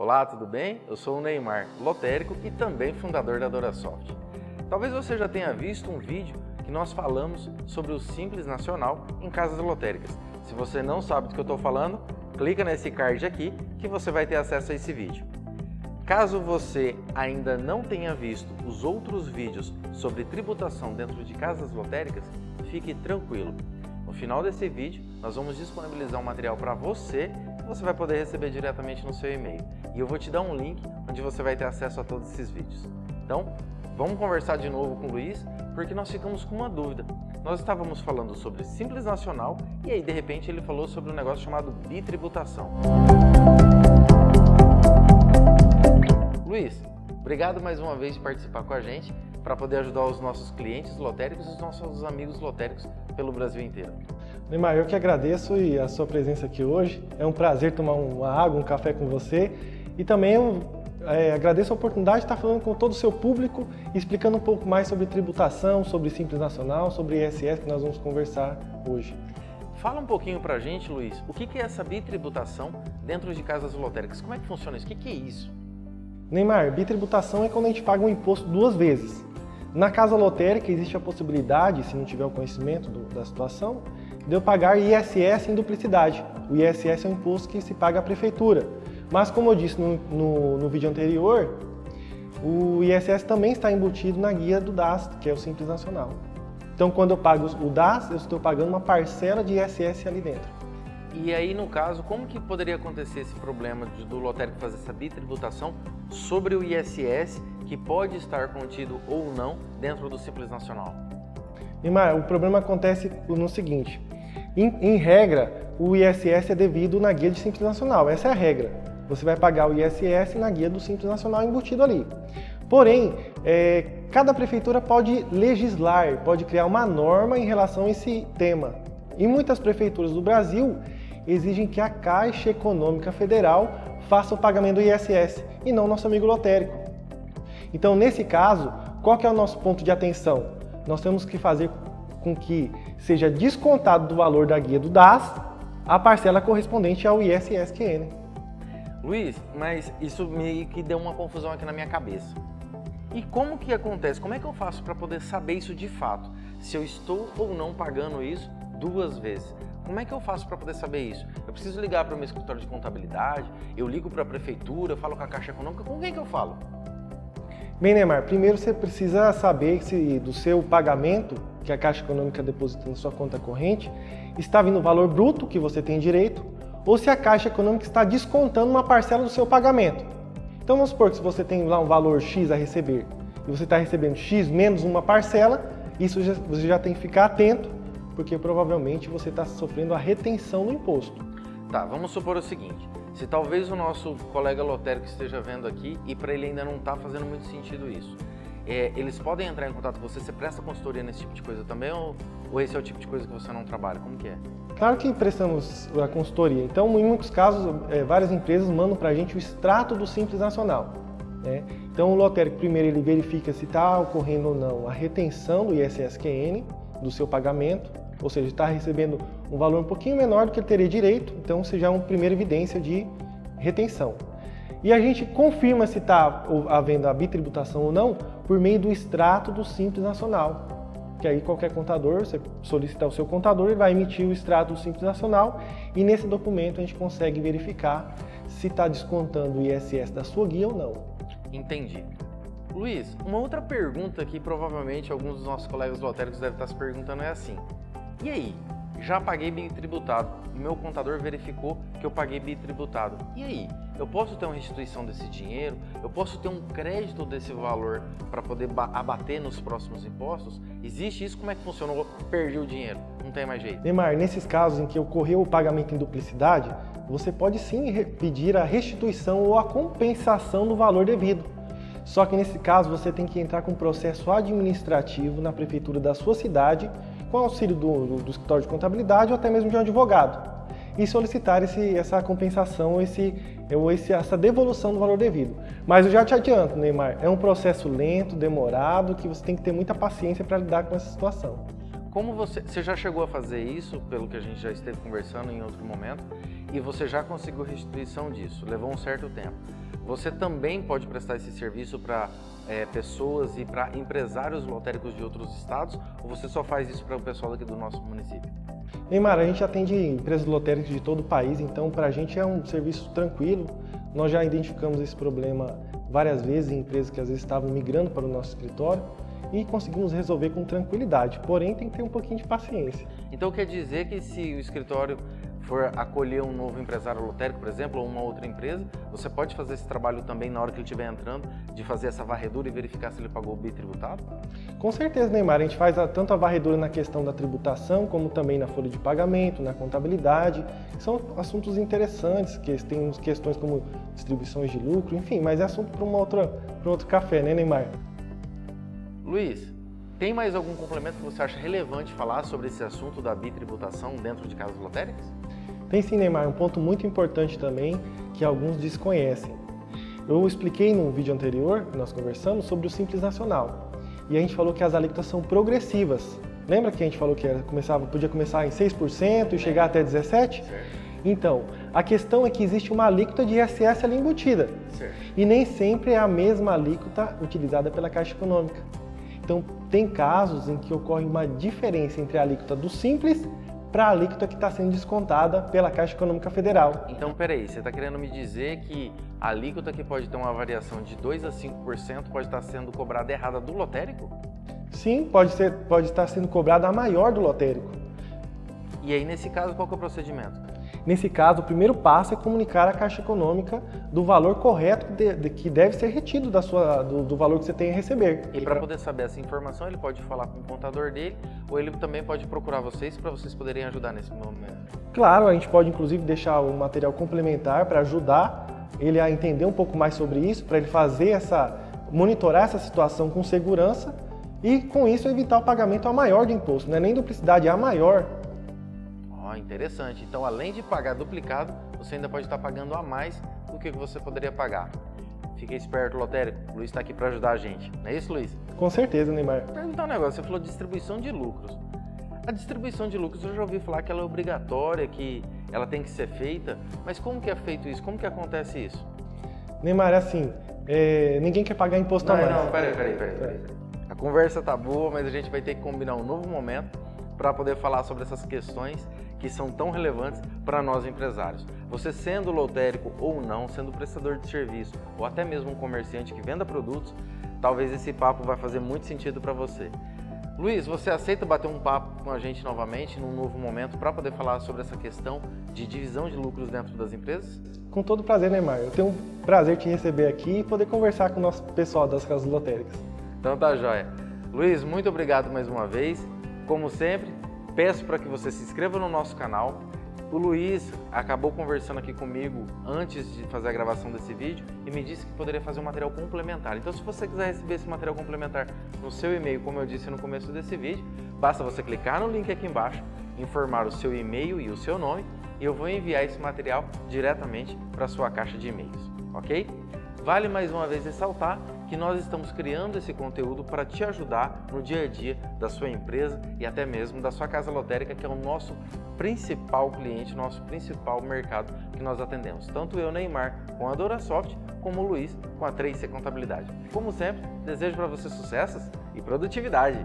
Olá, tudo bem? Eu sou o Neymar, lotérico e também fundador da DoraSoft. Talvez você já tenha visto um vídeo que nós falamos sobre o Simples Nacional em casas lotéricas. Se você não sabe do que eu estou falando, clica nesse card aqui que você vai ter acesso a esse vídeo. Caso você ainda não tenha visto os outros vídeos sobre tributação dentro de casas lotéricas, fique tranquilo. No final desse vídeo, nós vamos disponibilizar um material para você você vai poder receber diretamente no seu e-mail. E eu vou te dar um link onde você vai ter acesso a todos esses vídeos. Então, vamos conversar de novo com o Luiz, porque nós ficamos com uma dúvida. Nós estávamos falando sobre Simples Nacional e aí, de repente, ele falou sobre um negócio chamado bitributação. Luiz, obrigado mais uma vez por participar com a gente para poder ajudar os nossos clientes lotéricos e os nossos amigos lotéricos pelo Brasil inteiro. Neymar, eu que agradeço e a sua presença aqui hoje. É um prazer tomar uma água, um café com você. E também eu é, agradeço a oportunidade de estar falando com todo o seu público e explicando um pouco mais sobre tributação, sobre Simples Nacional, sobre ISS que nós vamos conversar hoje. Fala um pouquinho para a gente, Luiz, o que é essa bitributação dentro de casas lotéricas? Como é que funciona isso? O que é isso? Neymar, bitributação é quando a gente paga um imposto duas vezes. Na casa lotérica existe a possibilidade, se não tiver o conhecimento do, da situação, de eu pagar ISS em duplicidade. O ISS é um imposto que se paga à prefeitura. Mas como eu disse no, no, no vídeo anterior, o ISS também está embutido na guia do DAS, que é o Simples Nacional. Então quando eu pago o DAS, eu estou pagando uma parcela de ISS ali dentro. E aí, no caso, como que poderia acontecer esse problema de, do lotérico fazer essa bitributação sobre o ISS que pode estar contido ou não dentro do Simples Nacional? Neymar, o problema acontece no seguinte, em, em, regra, o ISS é devido na guia de Simples Nacional, essa é a regra. Você vai pagar o ISS na guia do Simples Nacional embutido ali. Porém, é, cada prefeitura pode legislar, pode criar uma norma em relação a esse tema. E muitas prefeituras do Brasil exigem que a Caixa Econômica Federal faça o pagamento do ISS e não nosso amigo lotérico. Então, nesse caso, qual que é o nosso ponto de atenção? Nós temos que fazer com que seja descontado do valor da guia do DAS a parcela correspondente ao ISSQN. Luiz, mas isso meio que deu uma confusão aqui na minha cabeça. E como que acontece? Como é que eu faço para poder saber isso de fato? Se eu estou ou não pagando isso duas vezes. Como é que eu faço para poder saber isso? Eu preciso ligar para o meu escritório de contabilidade, eu ligo para a prefeitura, falo com a Caixa Econômica, com quem que eu falo? Bem, Neymar, primeiro você precisa saber se do seu pagamento, que a Caixa Econômica deposita na sua conta corrente, está vindo o valor bruto que você tem direito, ou se a Caixa Econômica está descontando uma parcela do seu pagamento. Então vamos supor que se você tem lá um valor X a receber, e você está recebendo X menos uma parcela, isso já, você já tem que ficar atento porque provavelmente você está sofrendo a retenção do imposto. Tá, vamos supor o seguinte, se talvez o nosso colega lotérico esteja vendo aqui e para ele ainda não está fazendo muito sentido isso, é, eles podem entrar em contato com você, você presta consultoria nesse tipo de coisa também ou, ou esse é o tipo de coisa que você não trabalha? Como que é? Claro que prestamos a consultoria. Então, em muitos casos, é, várias empresas mandam para a gente o extrato do Simples Nacional. Né? Então, o lotérico primeiro ele verifica se está ocorrendo ou não a retenção do ISSQN, do seu pagamento, ou seja, está recebendo um valor um pouquinho menor do que ele teria direito, então é uma primeira evidência de retenção. E a gente confirma se está havendo a bitributação ou não por meio do extrato do Simples Nacional, que aí qualquer contador, você solicitar o seu contador, ele vai emitir o extrato do Simples Nacional e nesse documento a gente consegue verificar se está descontando o ISS da sua guia ou não. Entendi. Luiz, uma outra pergunta que provavelmente alguns dos nossos colegas lotéricos devem estar se perguntando é assim. E aí? Já paguei bitributado. O meu contador verificou que eu paguei bitributado. E aí? Eu posso ter uma restituição desse dinheiro? Eu posso ter um crédito desse valor para poder abater nos próximos impostos? Existe isso? Como é que funciona? Perdi o dinheiro, não tem mais jeito. Neymar, nesses casos em que ocorreu o pagamento em duplicidade, você pode sim pedir a restituição ou a compensação do valor devido. Só que nesse caso você tem que entrar com um processo administrativo na prefeitura da sua cidade com auxílio do, do, escritório de contabilidade ou até mesmo de um advogado e solicitar esse, essa compensação esse, ou esse, essa devolução do valor devido. Mas eu já te adianto, Neymar, é um processo lento, demorado, que você tem que ter muita paciência para lidar com essa situação. Como você, você já chegou a fazer isso, pelo que a gente já esteve conversando em outro momento, e você já conseguiu restituição disso, levou um certo tempo. Você também pode prestar esse serviço para é, pessoas e para empresários lotéricos de outros estados ou você só faz isso para o pessoal aqui do nosso município? Neymar, a gente atende empresas lotéricas de todo o país, então para a gente é um serviço tranquilo. Nós já identificamos esse problema várias vezes em empresas que às vezes estavam migrando para o nosso escritório e conseguimos resolver com tranquilidade, porém tem que ter um pouquinho de paciência. Então quer dizer que se o escritório for acolher um novo empresário lotérico, por exemplo, ou uma outra empresa, você pode fazer esse trabalho também na hora que ele estiver entrando, de fazer essa varredura e verificar se ele pagou o BI tributado? Com certeza, Neymar. A gente faz tanto a varredura na questão da tributação, como também na folha de pagamento, na contabilidade. São assuntos interessantes, que tem questões como distribuições de lucro, enfim, mas é assunto para um outro café, né, Neymar? Luiz, tem mais algum complemento que você acha relevante falar sobre esse assunto da bitributação dentro de casas lotéricas? Tem sim, Neymar, um ponto muito importante também que alguns desconhecem. Eu expliquei no vídeo anterior, que nós conversamos, sobre o Simples Nacional. E a gente falou que as alíquotas são progressivas. Lembra que a gente falou que era, começava, podia começar em 6% e chegar até 17%? Certo. Então, a questão é que existe uma alíquota de ISS ali embutida. Certo. E nem sempre é a mesma alíquota utilizada pela Caixa Econômica. Então, tem casos em que ocorre uma diferença entre a alíquota do Simples para a alíquota que está sendo descontada pela Caixa Econômica Federal. Então, peraí, você está querendo me dizer que a alíquota que pode ter uma variação de 2 a 5% pode estar sendo cobrada errada do lotérico? Sim, pode, ser, pode estar sendo cobrada a maior do lotérico. E aí, nesse caso, qual é o procedimento? Nesse caso, o primeiro passo é comunicar à Caixa Econômica do valor correto de, de, que deve ser retido da sua, do, do, valor que você tem a receber. E para poder saber essa informação, ele pode falar com o contador dele ou ele também pode procurar vocês para vocês poderem ajudar nesse momento? Claro, a gente pode inclusive deixar um material complementar para ajudar ele a entender um pouco mais sobre isso, para ele fazer essa, monitorar essa situação com segurança e com isso evitar o pagamento a maior de imposto, não é nem duplicidade, é a maior interessante. Então, além de pagar duplicado, você ainda pode estar pagando a mais do que você poderia pagar. Fique esperto, lotérico. O Luiz está aqui para ajudar a gente. Não é isso, Luiz? Com certeza, Neymar. Perguntar um negócio. Você falou de distribuição de lucros. A distribuição de lucros, eu já ouvi falar que ela é obrigatória, que ela tem que ser feita. Mas como que é feito isso? Como que acontece isso? Neymar, assim, é... ninguém quer pagar imposto não, a mais. Não, peraí, peraí, peraí, peraí. A conversa tá boa, mas a gente vai ter que combinar um novo momento para poder falar sobre essas questões que são tão relevantes para nós empresários. Você sendo lotérico ou não, sendo prestador de serviço ou até mesmo um comerciante que venda produtos, talvez esse papo vai fazer muito sentido para você. Luiz, você aceita bater um papo com a gente novamente num novo momento para poder falar sobre essa questão de divisão de lucros dentro das empresas? Com todo prazer, Neymar. Eu tenho um prazer te receber aqui e poder conversar com o nosso pessoal das casas lotéricas. Então tá joia. Luiz, muito obrigado mais uma vez. Como sempre, peço para que você se inscreva no nosso canal. O Luiz acabou conversando aqui comigo antes de fazer a gravação desse vídeo e me disse que poderia fazer um material complementar. Então, se você quiser receber esse material complementar no seu e-mail, como eu disse no começo desse vídeo, basta você clicar no link aqui embaixo, informar o seu e-mail e o seu nome e eu vou enviar esse material diretamente para a sua caixa de e-mails, ok? Vale mais uma vez ressaltar que nós estamos criando esse conteúdo para te ajudar no dia a dia da sua empresa e até mesmo da sua casa lotérica, que é o nosso principal cliente, nosso principal mercado que nós atendemos. Tanto eu, Neymar, com a DoraSoft, como o Luiz, com a 3C Contabilidade. Como sempre, desejo para você sucessos e produtividade!